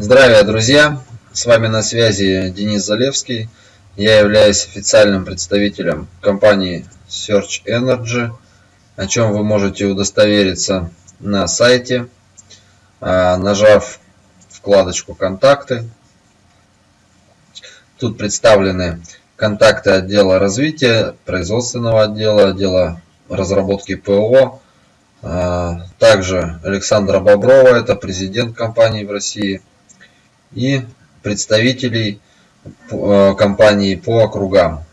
Здравия, друзья! С вами на связи Денис Залевский. Я являюсь официальным представителем компании Search Energy, о чем вы можете удостовериться на сайте, а, нажав вкладочку «Контакты». Тут представлены контакты отдела развития, производственного отдела, отдела разработки ПО, а, также Александра Боброва, это президент компании в России, и представителей э, компании по округам.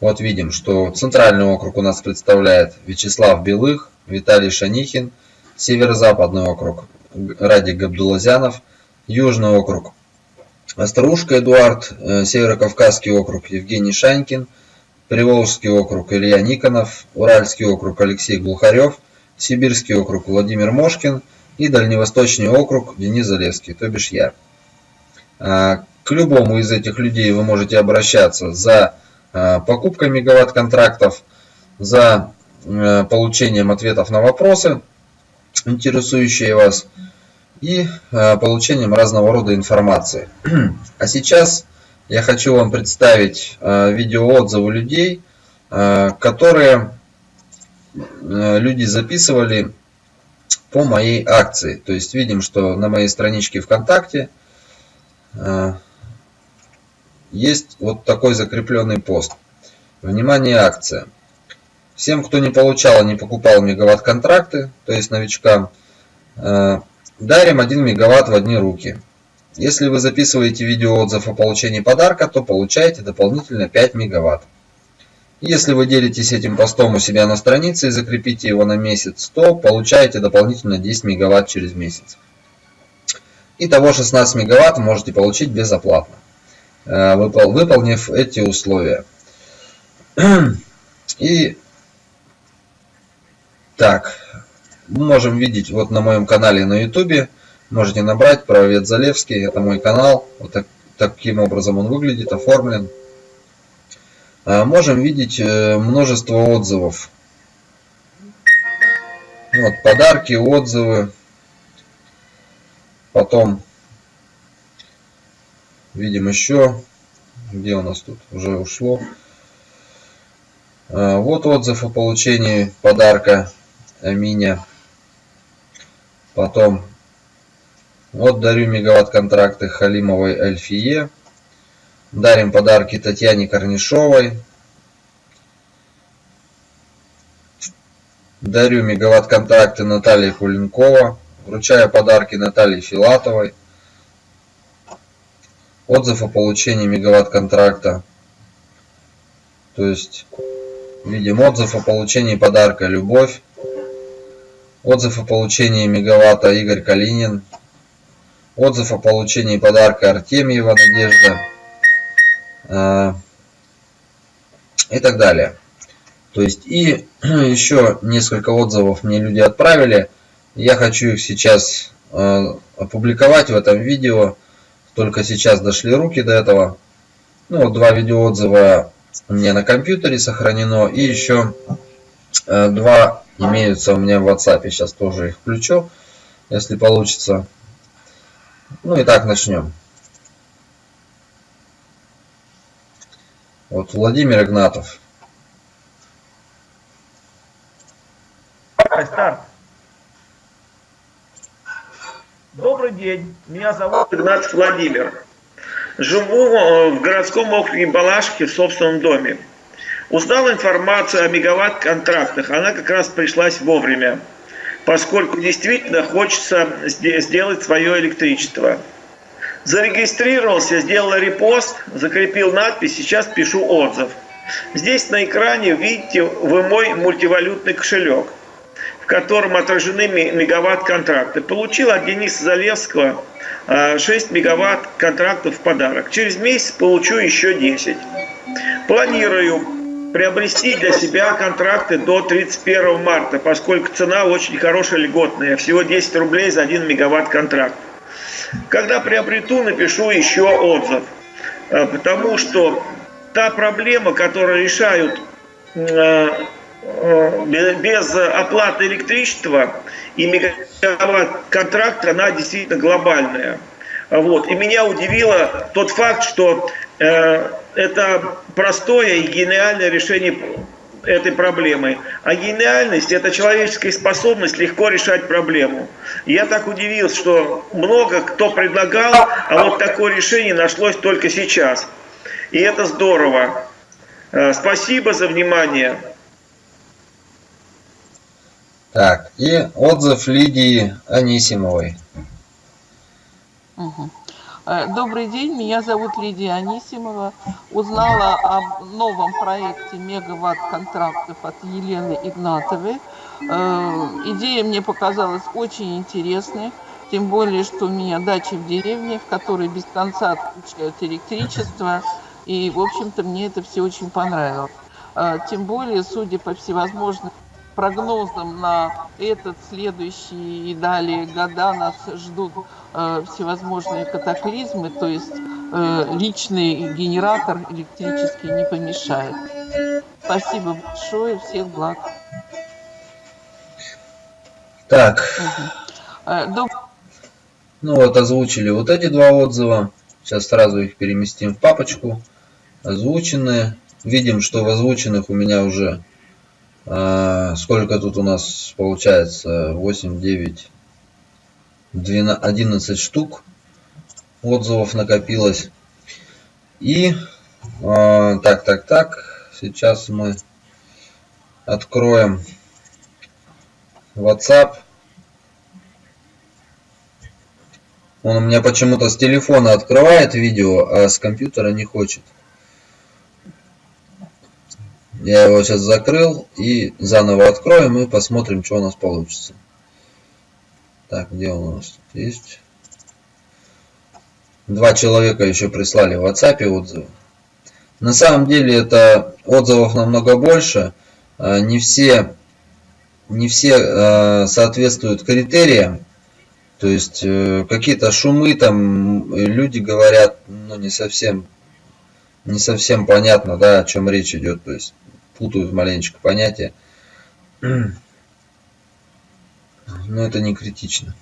Вот видим, что центральный округ у нас представляет Вячеслав Белых, Виталий Шанихин, северо-западный округ Радик Габдулазянов, южный округ Острушка Эдуард, э, северо-кавказский округ Евгений Шанькин, Приволжский округ Илья Никонов, Уральский округ Алексей Глухарев, Сибирский округ Владимир Мошкин и Дальневосточный округ Денис Залевский, то бишь я. А, к любому из этих людей вы можете обращаться за а, покупкой мегаватт-контрактов, за э, получением ответов на вопросы, интересующие вас, и получением разного рода информации. А сейчас я хочу вам представить видеоотзывы людей, которые э, люди записывали по моей акции. То есть видим, что на моей страничке ВКонтакте – Э, есть вот такой закрепленный пост. Внимание, акция. Всем, кто не получал и не покупал мегаватт-контракты, то есть новичкам, э, дарим 1 мегаватт в одни руки. Если вы записываете видеоотзыв о получении подарка, то получаете дополнительно 5 мегаватт. Если вы делитесь этим постом у себя на странице и закрепите его на месяц, то получаете дополнительно 10 мегаватт через месяц. Итого 16 мегаватт можете получить безоплатно, э, выполнив эти условия. И так, мы можем видеть вот на моем канале на ютубе, можете набрать Правовед Залевский, это мой канал, вот так, таким образом он выглядит, оформлен. Э, можем видеть э, множество отзывов. Вот, подарки, отзывы, Потом видим еще, где у нас тут уже ушло. А, вот отзыв о получении подарка Аминя. Потом вот дарю мегаватт контракты Халимовой Альфие. Дарим подарки Татьяне Корнишовой. Дарю мегаватт контракты Наталье Кулинкова вручая подарки Наталье Филатовой. Отзыв о получении мегаватт-контракта. То есть, видим отзыв о получении подарка «Любовь». Отзыв о получении мегаватта Игорь Калинин. Отзыв о получении подарка Артемьева Надежда. А, и так далее. То есть, и еще несколько отзывов мне люди отправили – я хочу их сейчас э, опубликовать в этом видео. Только сейчас дошли руки до этого. Ну, вот два видеоотзыва у меня на компьютере сохранено. И еще э, два имеются у меня в WhatsApp. Сейчас тоже их включу, если получится. Ну и так начнем. Вот Владимир Игнатов. Старт. Добрый день, меня зовут Игнат Владимир. Живу э, в городском округе Балашки в собственном доме. Узнал информацию о мегаватт-контрактах, она как раз пришлась вовремя, поскольку действительно хочется сделать свое электричество. Зарегистрировался, сделал репост, закрепил надпись, сейчас пишу отзыв. Здесь на экране видите вы мой мультивалютный кошелек – котором отражены мегаватт-контракты. Получил от Дениса Залевского 6 а, мегаватт контрактов в подарок. Через месяц получу еще 10. Планирую приобрести для себя контракты до 31 марта, поскольку цена очень хорошая, льготная. Всего 10 рублей за 1 мегаватт контракт. Когда приобрету, напишу еще отзыв. А, потому что та проблема, которую решают а, без оплаты электричества и мегаватт контракт, она действительно глобальная. Вот. И меня удивило тот факт, что э, это простое и гениальное решение этой проблемы. А гениальность – это человеческая способность легко решать проблему. Я так удивился, что много кто предлагал, а вот такое решение нашлось только сейчас. И это здорово. Э, спасибо за внимание. Так, и отзыв Лидии Анисимовой. Угу. Добрый день, меня зовут Лидия Анисимова. Узнала о новом проекте мегаватт контрактов от Елены Игнатовой. Э, идея мне показалась очень интересной, тем более, что у меня дача в деревне, в которой без конца отключают электричество, и, в общем-то, мне это все очень понравилось. Э, тем более, судя по всевозможным прогнозам на этот, следующий и далее года нас ждут э, всевозможные катаклизмы, то есть э, личный генератор электрический не помешает. Спасибо большое, всех благ. Так. Угу. Э, Доб... Ну вот озвучили вот эти два отзыва. Сейчас сразу их переместим в папочку. Озвученные. Видим, что в озвученных у меня уже сколько тут у нас получается? 8, 9, 12, 11 штук отзывов накопилось. И а, так, так, так. Сейчас мы откроем WhatsApp. Он у меня почему-то с телефона открывает видео, а с компьютера не хочет. Я его сейчас закрыл и заново откроем и посмотрим, что у нас получится. Так, где у нас тут есть? Два человека еще прислали в WhatsApp отзывы. На самом деле это отзывов намного больше. А, не все, не все а, соответствуют критериям. То есть э, какие-то шумы там люди говорят, ну не совсем, не совсем понятно, да, о чем речь идет. То есть путают маленечко понятия. Но это не критично.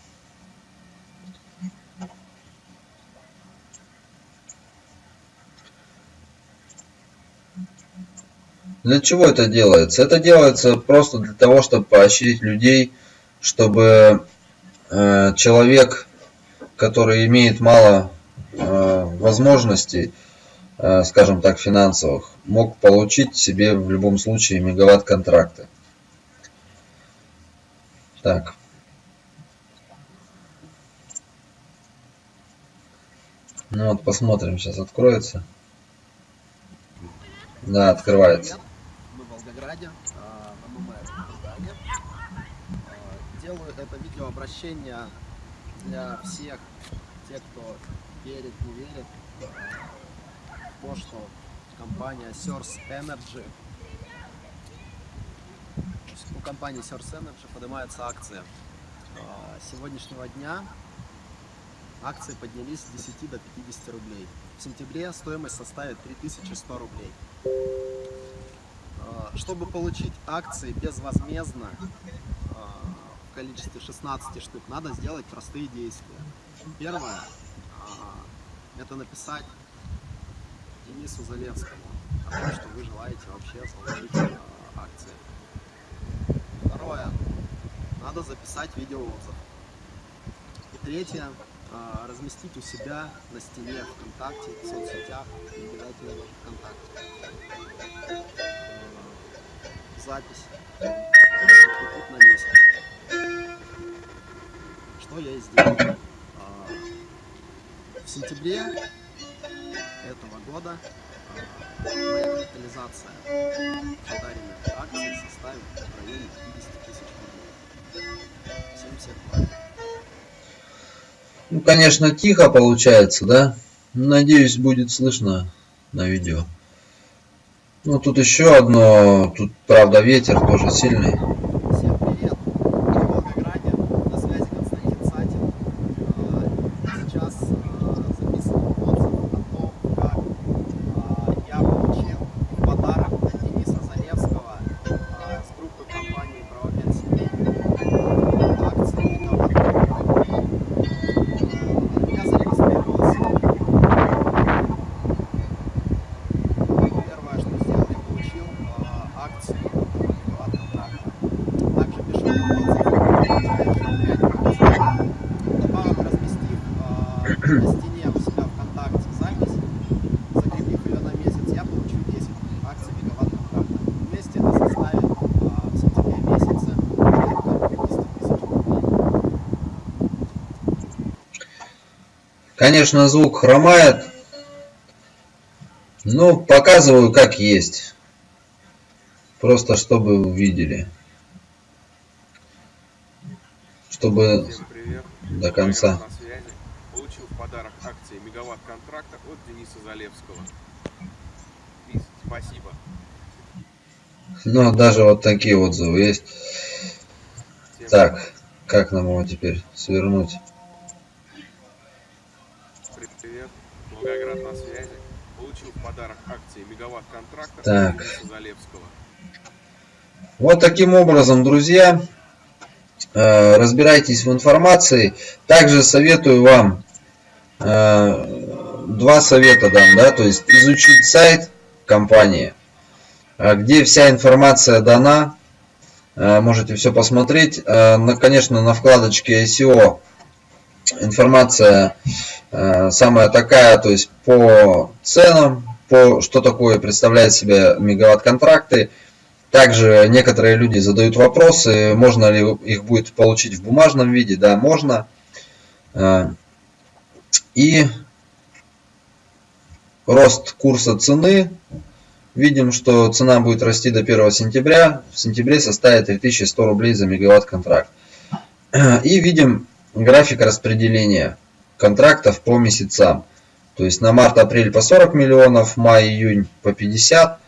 Для чего это делается? Это делается просто для того, чтобы поощрить людей, чтобы э, человек, который имеет мало э, возможностей, скажем так, финансовых, мог получить себе в любом случае мегаватт контракты. Так. Ну вот, посмотрим, сейчас откроется. Да, открывается. Мы в Волгограде, а, на ММР а, Делаю это видеообращение для всех тех, кто верит, не верит что компания Source Energy у компании Source Energy поднимаются акции. А, с сегодняшнего дня акции поднялись с 10 до 50 рублей. В сентябре стоимость составит 3100 рублей. А, чтобы получить акции безвозмездно а, в количестве 16 штук, надо сделать простые действия. Первое – это написать Денису Залевскому о том, что вы желаете вообще заложить э, акции. Второе. Надо записать видеоотзыв. И третье. Э, разместить у себя на стене ВКонтакте, в соцсетях, и обязательно даже ВКонтакте. Э, запись. Тут на месяц. Что я и сделал. В сентябре этого года моя капитализация подаренных акций составит в районе 50 тысяч рублей. Всем всех благ. Ну, конечно, тихо получается, да? Надеюсь, будет слышно на видео. Ну, тут еще одно, тут, правда, ветер тоже сильный. Конечно, звук хромает. Но показываю как есть. Просто чтобы увидели. Чтобы привет. до конца. Связи. Получил в подарок акции мегаватт контракта от Дениса Залевского. Спасибо. Ну, даже вот такие отзывы есть. Так, как нам его теперь свернуть? привет. Волгоград на связи. Получил в подарок акции мегаватт контракта Так. Залевского. Вот таким образом, друзья, э, разбирайтесь в информации. Также советую вам э, два совета дам, да, то есть изучить сайт компании, э, где вся информация дана, можете все посмотреть. На- Конечно, на вкладочке SEO информация э, самая такая, то есть по ценам, по что такое представляет себя мегаватт-контракты. Также некоторые люди задают вопросы, можно ли их будет получить в бумажном виде. Да, можно. Э, И рост курса цены. Видим, что цена будет расти до 1 сентября. В сентябре составит 3100 рублей за мегаватт-контракт. И видим график распределения контрактов по месяцам. То есть на март-апрель по 40 миллионов, май-июнь по 50,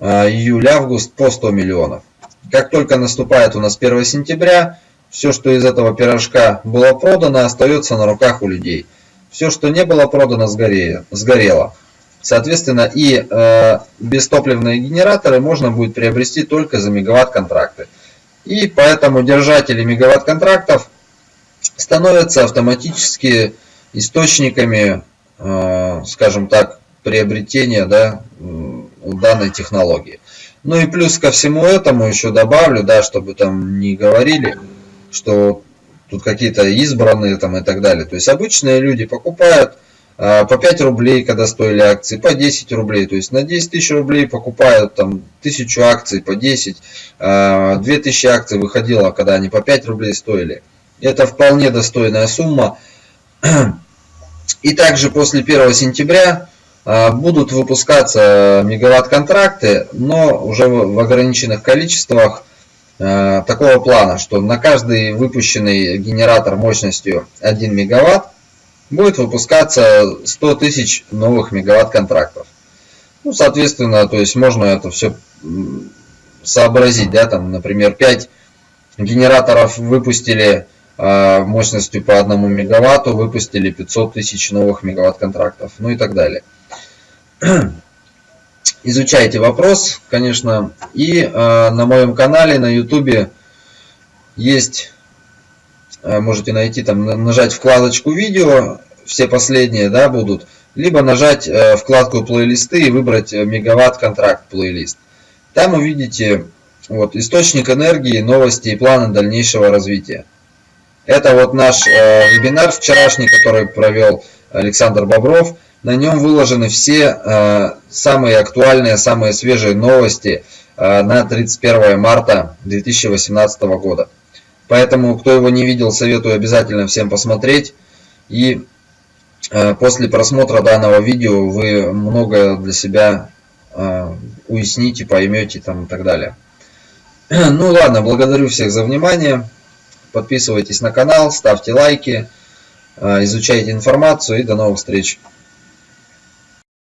а июль-август по 100 миллионов. Как только наступает у нас 1 сентября, все, что из этого пирожка было продано, остается на руках у людей. Все, что не было продано, сгоре- сгорело. Соответственно, и э, бестопливные генераторы можно будет приобрести только за мегаватт-контракты. И поэтому держатели мегаватт-контрактов становятся автоматически источниками, э, скажем так, приобретения да, данной технологии. Ну и плюс ко всему этому еще добавлю, да, чтобы там не говорили, что тут какие-то избранные там и так далее. То есть обычные люди покупают а, по 5 рублей, когда стоили акции, по 10 рублей. То есть на 10 тысяч рублей покупают там 1000 акций по 10, а, 2000 акций выходило, когда они по 5 рублей стоили. Это вполне достойная сумма. И также после 1 сентября а, будут выпускаться мегаватт-контракты, но уже в ограниченных количествах а, такого плана, что на каждый выпущенный генератор мощностью 1 мегаватт будет выпускаться 100 тысяч новых мегаватт-контрактов. Ну, соответственно, то есть можно это все сообразить, да, там, например, 5 генераторов выпустили мощностью по 1 мегаватту, выпустили 500 тысяч новых мегаватт-контрактов, ну и так далее. Изучайте вопрос, конечно, и а, на моем канале на YouTube есть, а, можете найти там, на- нажать вкладочку видео, все последние, да, будут, либо нажать э, вкладку плейлисты и выбрать э, мегаватт контракт плейлист. Там увидите вот, источник энергии, новости и планы дальнейшего развития. Это вот наш э, вебинар вчерашний, который провел Александр Бобров. На нем выложены все э, самые актуальные, самые свежие новости э, на 31 марта 2018 года. Поэтому, кто его не видел, советую обязательно всем посмотреть. И э, после просмотра данного видео вы многое для себя э, уясните, поймете там и так далее. Ну ладно, благодарю всех за внимание. Подписывайтесь на канал, ставьте лайки, э, изучайте информацию и до новых встреч.